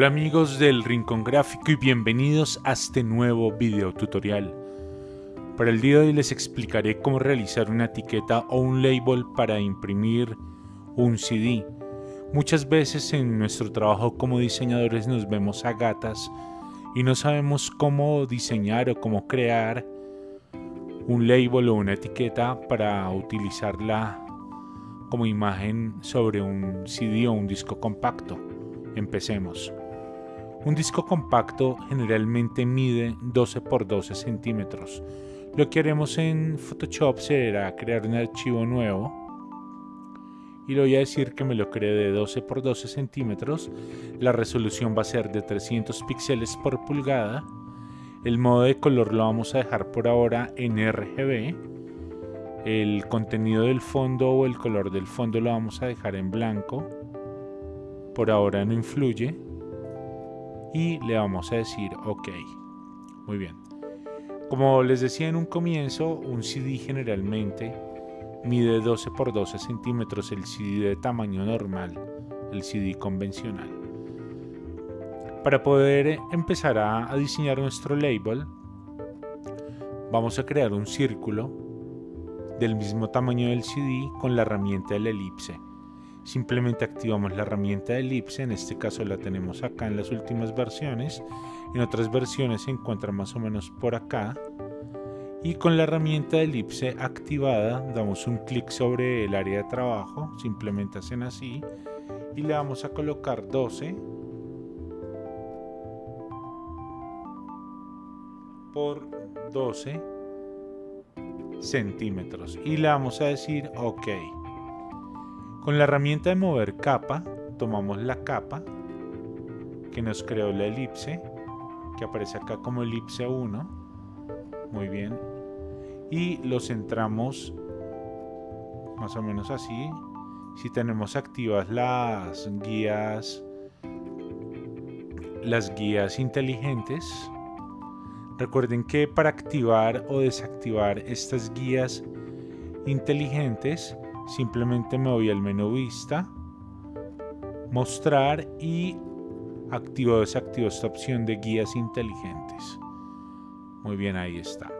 Hola amigos del Rincón Gráfico y bienvenidos a este nuevo video tutorial. Para el día de hoy les explicaré cómo realizar una etiqueta o un label para imprimir un CD. Muchas veces en nuestro trabajo como diseñadores nos vemos a gatas y no sabemos cómo diseñar o cómo crear un label o una etiqueta para utilizarla como imagen sobre un CD o un disco compacto. Empecemos. Un disco compacto generalmente mide 12 por 12 centímetros. Lo que haremos en Photoshop será crear un archivo nuevo y le voy a decir que me lo cree de 12 por 12 centímetros. La resolución va a ser de 300 píxeles por pulgada. El modo de color lo vamos a dejar por ahora en RGB. El contenido del fondo o el color del fondo lo vamos a dejar en blanco por ahora no influye y le vamos a decir ok. Muy bien. Como les decía en un comienzo un CD generalmente mide 12 por 12 centímetros el CD de tamaño normal el CD convencional. Para poder empezar a, diseñar nuestro label vamos a crear un círculo del mismo tamaño del CD con la herramienta de la elipse simplemente activamos la herramienta de elipse, en este caso la tenemos acá en las últimas versiones, en otras versiones se encuentra más o menos por acá, y con la herramienta de elipse activada damos un clic sobre el área de trabajo, simplemente hacen así, y le vamos a colocar 12 por 12 centímetros. Y le vamos a decir ok con la herramienta de mover capa, tomamos la capa que nos creó la elipse, que aparece acá como elipse 1. Muy bien. Y lo centramos más o menos así. Si tenemos activas las guías las guías inteligentes, recuerden que para activar o desactivar estas guías inteligentes simplemente me voy al menú vista, mostrar y activo o desactivo esta opción de guías inteligentes. Muy bien, ahí está.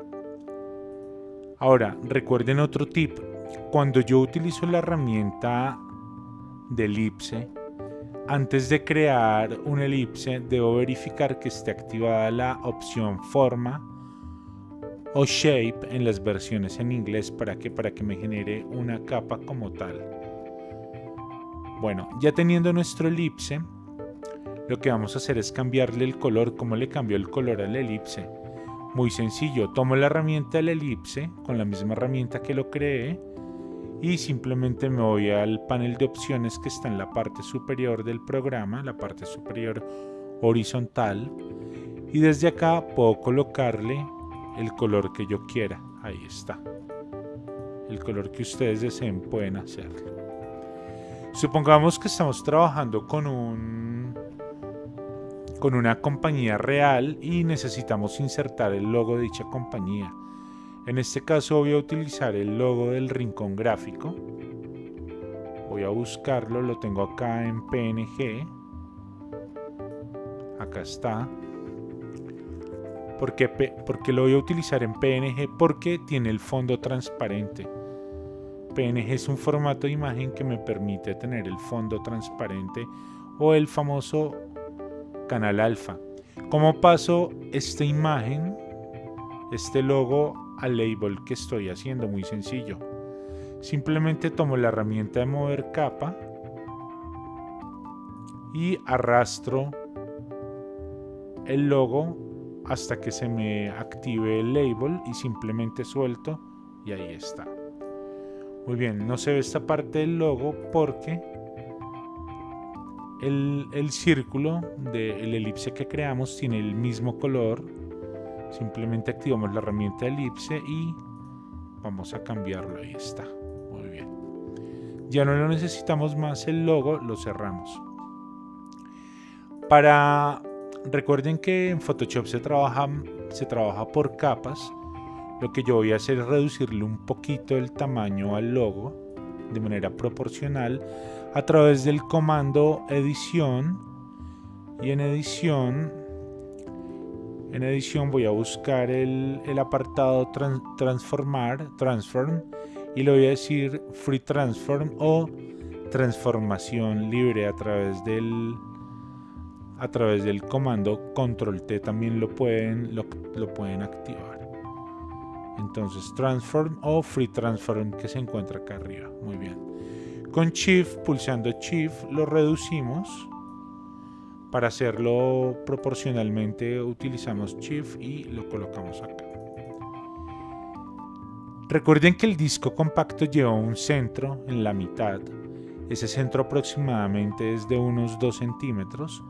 Ahora, recuerden otro tip. Cuando yo utilizo la herramienta de elipse, antes de crear una elipse, debo verificar que esté activada la opción forma o shape en las versiones en inglés para que para que me genere una capa como tal. Bueno ya teniendo nuestro elipse lo que vamos a hacer es cambiarle el color. Como le cambió el color al elipse muy sencillo tomo la herramienta del elipse con la misma herramienta que lo creé y simplemente me voy al panel de opciones que está en la parte superior del programa la parte superior horizontal. Y desde acá puedo colocarle el color que yo quiera. Ahí está. El color que ustedes deseen pueden hacerlo. Supongamos que estamos trabajando con un con una compañía real y necesitamos insertar el logo de dicha compañía. En este caso voy a utilizar el logo del rincón gráfico. Voy a buscarlo, lo tengo acá en PNG. Acá está. ¿Por qué, lo voy a utilizar en PNG? Porque tiene el fondo transparente. PNG es un formato de imagen que me permite tener el fondo transparente o el famoso canal alfa. ¿Cómo paso esta imagen, este logo al label que estoy haciendo? Muy sencillo. Simplemente tomo la herramienta de mover capa y arrastro el logo hasta que se me active el label y simplemente suelto y ahí está. Muy bien, no se ve esta parte del logo porque el, círculo del elipse que creamos tiene el mismo color. Simplemente activamos la herramienta elipse y vamos a cambiarlo. Ahí está. Muy bien. Ya no lo necesitamos más el logo, lo cerramos. Para Recuerden que en Photoshop se trabaja, se trabaja por capas. Lo que yo voy a hacer es reducirle un poquito el tamaño al logo de manera proporcional a través del comando edición y en edición en edición voy a buscar el, apartado transformar transform y le voy a decir free transform o transformación libre a través del a través del comando control T también lo pueden lo, lo pueden activar. Entonces transform o free transform que se encuentra acá arriba. Muy bien. Con shift pulsando shift lo reducimos. Para hacerlo proporcionalmente utilizamos shift y lo colocamos acá. Recuerden que el disco compacto lleva un centro en la mitad. Ese centro aproximadamente es de unos 2 centímetros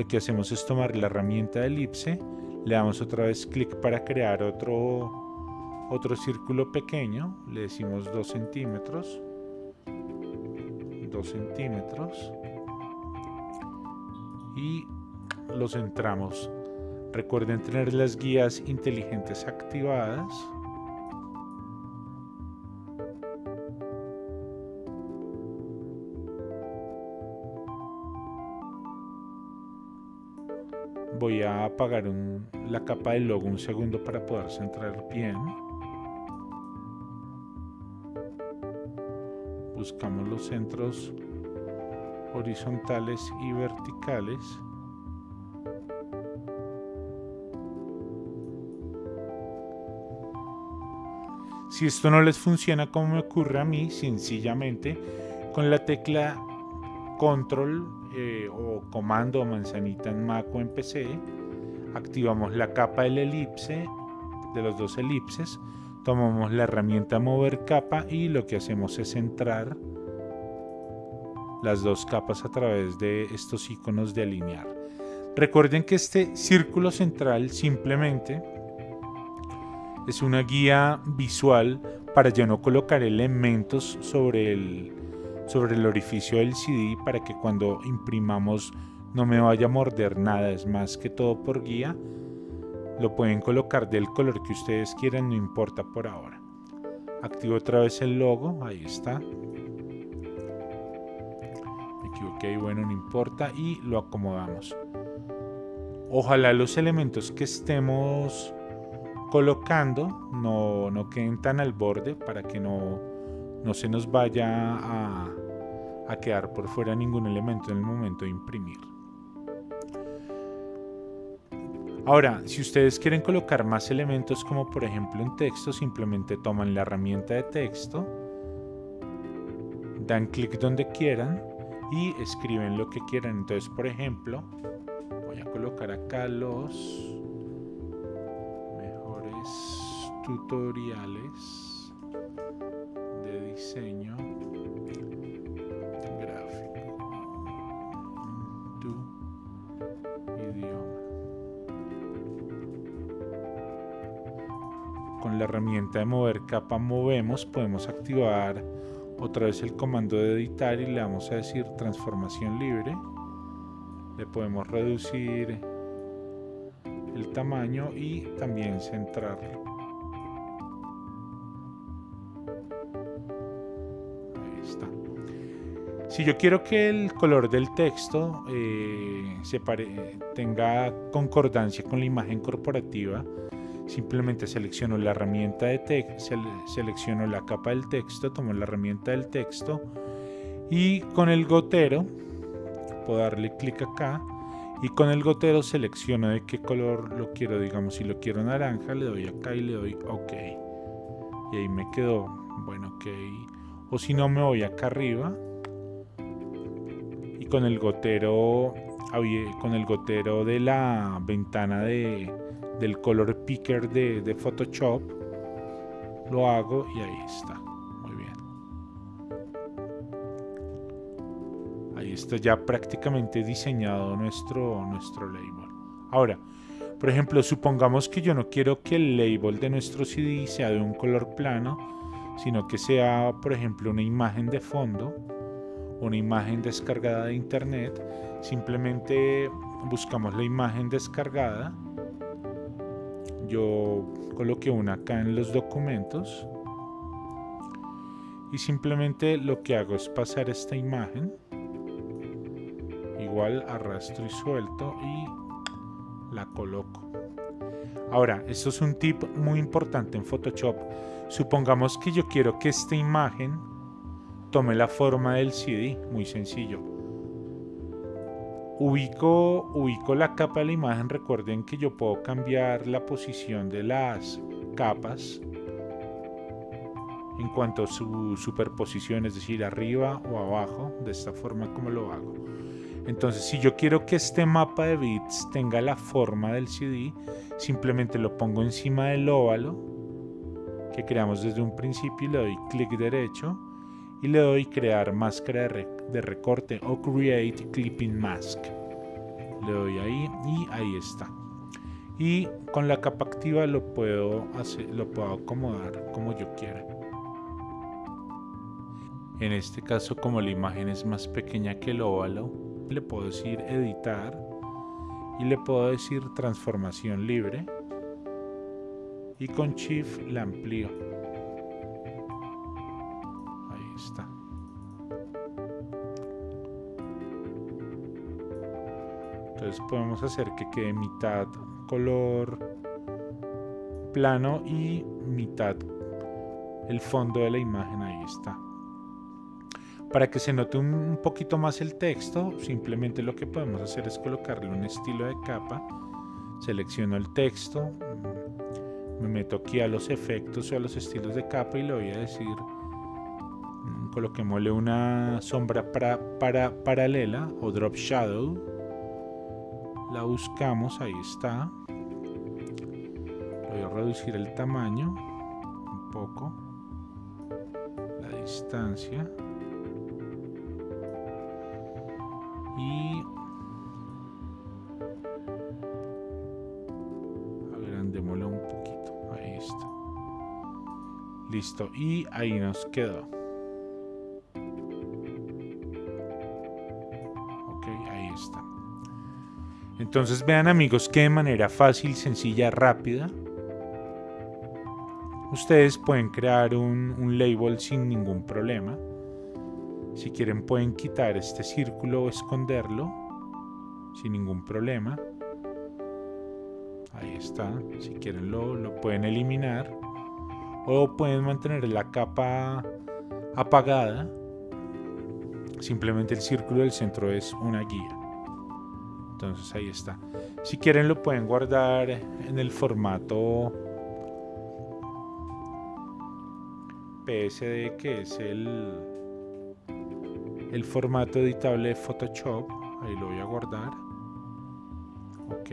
lo que hacemos es tomar la herramienta de elipse le damos otra vez clic para crear otro otro círculo pequeño, le decimos 2 centímetros, 2 centímetros y lo centramos. Recuerden tener las guías inteligentes activadas. Voy a apagar la capa del logo un segundo para poder centrar bien. buscamos los centros horizontales y verticales si esto no les funciona como me ocurre a mí sencillamente con la tecla control eh, o comando manzanita en Mac o en PC activamos la capa del elipse de los dos elipses tomamos la herramienta mover capa y lo que hacemos es centrar las dos capas a través de estos iconos de alinear. Recuerden que este círculo central simplemente es una guía visual para ya no colocar elementos sobre el, sobre el orificio del CD para que cuando imprimamos no me vaya a morder nada, es más que todo por guía lo pueden colocar del color que ustedes quieran, no importa por ahora. Activo otra vez el logo, ahí está. Me equivoqué, bueno, no importa. Y lo acomodamos. Ojalá los elementos que estemos colocando no, no queden tan al borde para que no, no se nos vaya a, a quedar por fuera ningún elemento en el momento de imprimir. Ahora, si ustedes quieren colocar más elementos como por ejemplo un texto, simplemente toman la herramienta de texto, dan clic donde quieran y escriben lo que quieran. Entonces, por ejemplo, voy a colocar acá los mejores tutoriales de diseño de mover capa movemos podemos activar otra vez el comando de editar y le vamos a decir transformación libre. Le podemos reducir el tamaño y también centrarlo. Ahí está. Si yo quiero que el color del texto eh, se tenga concordancia con la imagen corporativa simplemente selecciono la herramienta de texto, selecciono la capa del texto, tomo la herramienta del texto y con el gotero puedo darle clic acá y con el gotero selecciono de qué color lo quiero, digamos si lo quiero naranja le doy acá y le doy ok. Y ahí me quedó, bueno ok. O si no me voy acá arriba y con el gotero con el gotero de la ventana de del color picker de, Photoshop lo hago y ahí está. Muy bien. Ahí está ya prácticamente diseñado nuestro nuestro label. Ahora por ejemplo supongamos que yo no quiero que el label de nuestro CD sea de un color plano sino que sea por ejemplo una imagen de fondo una imagen descargada de internet. Simplemente buscamos la imagen descargada yo coloqué una acá en los documentos y simplemente lo que hago es pasar esta imagen igual arrastro y suelto y la coloco. Ahora esto es un tip muy importante en Photoshop. Supongamos que yo quiero que esta imagen tome la forma del CD muy sencillo ubico, la capa de la imagen recuerden que yo puedo cambiar la posición de las capas en cuanto a su superposición, es decir, arriba o abajo, de esta forma como lo hago. Entonces, si yo quiero que este mapa de bits tenga la forma del CD, simplemente lo pongo encima del óvalo que creamos desde un principio y le doy clic derecho y le doy crear máscara de, recorte o create clipping mask. Le doy ahí y ahí está. Y con la capa activa lo puedo, lo puedo acomodar como yo quiera. En este caso, como la imagen es más pequeña que el óvalo, le puedo decir editar y le puedo decir transformación libre y con shift la amplío. Entonces podemos hacer que quede mitad color plano y mitad el fondo de la imagen. Ahí está. Para que se note un, poquito más el texto, simplemente lo que podemos hacer es colocarle un estilo de capa. Selecciono el texto, me meto aquí a los efectos o a los estilos de capa y le voy a decir coloquémosle una sombra para, para, paralela o drop shadow. La buscamos, ahí está. Voy a reducir el tamaño un poco la distancia. Y agrandémoslo un poquito ahí está. Listo y ahí nos quedó ahí está entonces vean amigos que de manera fácil sencilla rápida ustedes pueden crear un, label sin ningún problema si quieren pueden quitar este círculo o esconderlo sin ningún problema. Ahí está. Si quieren lo, lo pueden eliminar. O pueden mantener la capa apagada. Simplemente el círculo del centro es una guía. Entonces ahí está. Si quieren lo pueden guardar en el formato PSD que es el el formato editable de Photoshop. Ahí lo voy a guardar. Ok.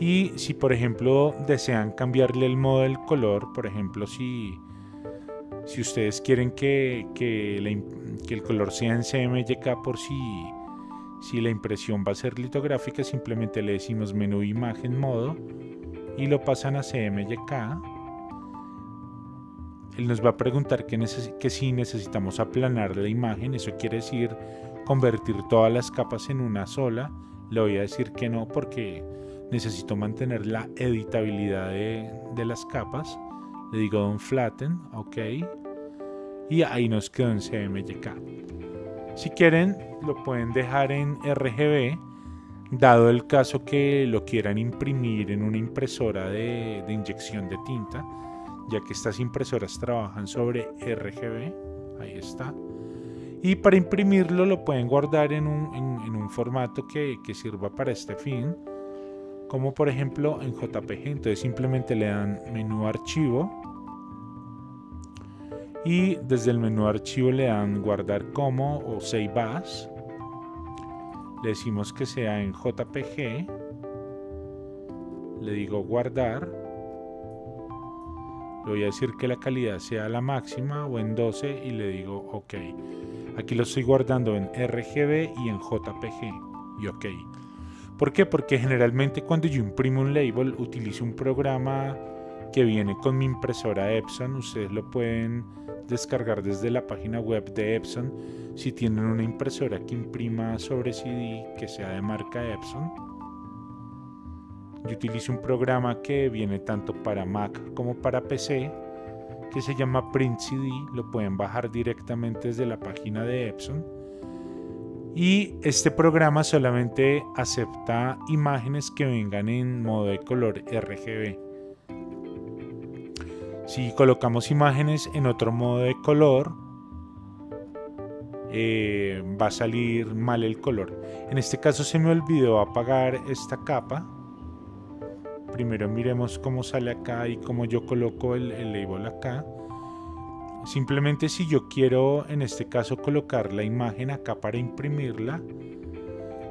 Y si por ejemplo desean cambiarle el modo del color, por ejemplo si, si ustedes quieren que, el color sea en CMYK por si, si la impresión va a ser litográfica, simplemente le decimos menú imagen modo y lo pasan a CMYK él nos va a preguntar que, que si necesitamos aplanar la imagen, eso quiere decir convertir todas las capas en una sola. Le voy a decir que no porque necesito mantener la editabilidad de, las capas. Le digo don flatten, ok. Y ahí nos quedó en CMYK. Si quieren, lo pueden dejar en RGB, dado el caso que lo quieran imprimir en una impresora de, inyección de tinta ya que estas impresoras trabajan sobre RGB, ahí está. Y para imprimirlo lo pueden guardar en un, un formato que, sirva para este fin, como por ejemplo en JPG. Entonces simplemente le dan menú archivo y desde el menú archivo le dan guardar como o save as. Le decimos que sea en JPG. Le digo guardar le voy a decir que la calidad sea la máxima o en 12 y le digo OK. Aquí lo estoy guardando en RGB y en JPG y OK. ¿Por qué? Porque generalmente cuando yo imprimo un label utilizo un programa que viene con mi impresora Epson. Ustedes lo pueden descargar desde la página web de Epson si tienen una impresora que imprima sobre CD que sea de marca Epson yo utilizo un programa que viene tanto para Mac como para PC que se llama Print CD, lo pueden bajar directamente desde la página de Epson y este programa solamente acepta imágenes que vengan en modo de color RGB. Si colocamos imágenes en otro modo de color, eh, va a salir mal el color. En este caso se me olvidó apagar esta capa. Primero miremos cómo sale acá y cómo yo coloco el, el label acá. Simplemente si yo quiero en este caso colocar la imagen acá para imprimirla,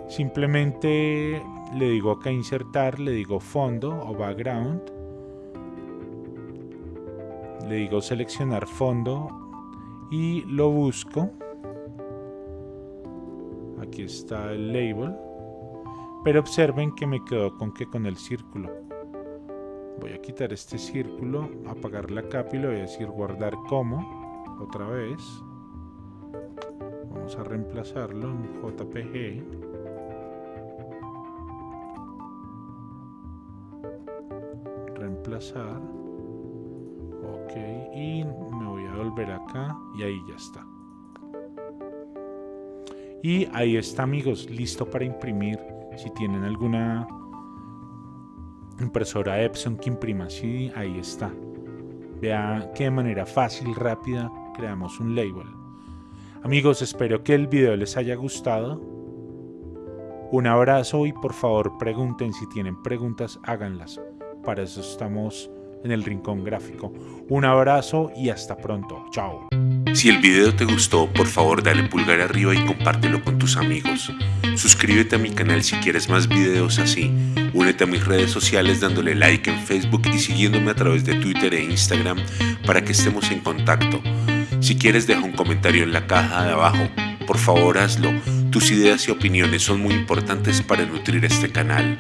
simplemente le digo acá insertar, le digo fondo o background, le digo seleccionar fondo y lo busco. Aquí está el label, pero observen que me quedó con que con el círculo. Voy a quitar este círculo apagar la capa y le voy a decir guardar como otra vez. Vamos a reemplazarlo en jpg reemplazar ok y me voy a volver acá y ahí ya está y ahí está amigos listo para imprimir si tienen alguna impresora Epson que imprima así, ahí está. Vea que de manera fácil, rápida, creamos un label. Amigos, espero que el video les haya gustado. Un abrazo y por favor pregunten si tienen preguntas, háganlas. Para eso estamos en el Rincón Gráfico. Un abrazo y hasta pronto. Chao. Si el video te gustó, por favor dale pulgar arriba y compártelo con tus amigos. Suscríbete a mi canal si quieres más videos así. Únete a mis redes sociales dándole like en Facebook y siguiéndome a través de Twitter e Instagram para que estemos en contacto. Si quieres deja un comentario en la caja de abajo. Por favor hazlo. Tus ideas y opiniones son muy importantes para nutrir este canal.